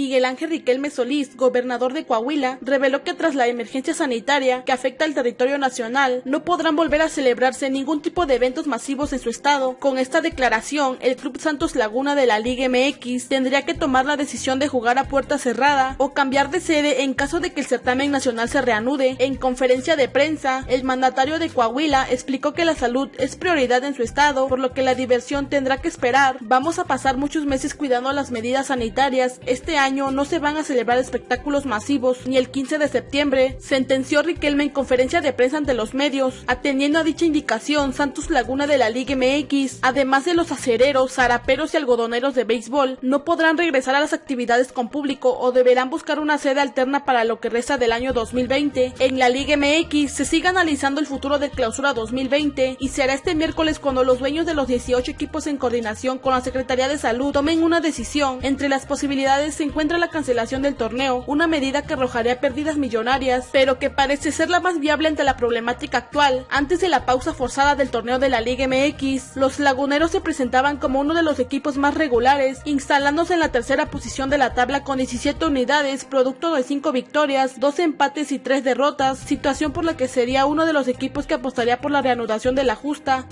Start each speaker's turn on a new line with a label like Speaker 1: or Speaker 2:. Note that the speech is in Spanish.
Speaker 1: Miguel Ángel Riquelme Solís, gobernador de Coahuila, reveló que tras la emergencia sanitaria que afecta al territorio nacional, no podrán volver a celebrarse ningún tipo de eventos masivos en su estado. Con esta declaración, el Club Santos Laguna de la Liga MX tendría que tomar la decisión de jugar a puerta cerrada o cambiar de sede en caso de que el certamen nacional se reanude. En conferencia de prensa, el mandatario de Coahuila explicó que la salud es prioridad en su estado, por lo que la diversión tendrá que esperar. Vamos a pasar muchos meses cuidando las medidas sanitarias. Este año no se van a celebrar espectáculos masivos ni el 15 de septiembre, sentenció Riquelme en conferencia de prensa ante los medios. Atendiendo a dicha indicación, Santos Laguna de la Liga MX, además de los acereros, zaraperos y algodoneros de béisbol, no podrán regresar a las actividades con público o deberán buscar una sede alterna para lo que resta del año 2020. En la Liga MX se sigue analizando el futuro de clausura 2020 y será este miércoles cuando los dueños de los 18 equipos en coordinación con la Secretaría de Salud tomen una decisión. Entre las posibilidades se encuentra la cancelación del torneo, una medida que arrojaría pérdidas millonarias, pero que parece ser la más viable ante la problemática actual. Antes de la pausa forzada del torneo de la Liga MX, los laguneros se presentaban como uno de los equipos más regulares, instalándose en la tercera posición de la tabla con 17 unidades, producto de 5 victorias, 2 empates y 3 derrotas, situación por la que sería uno de los equipos que apostaría por la reanudación de la justa.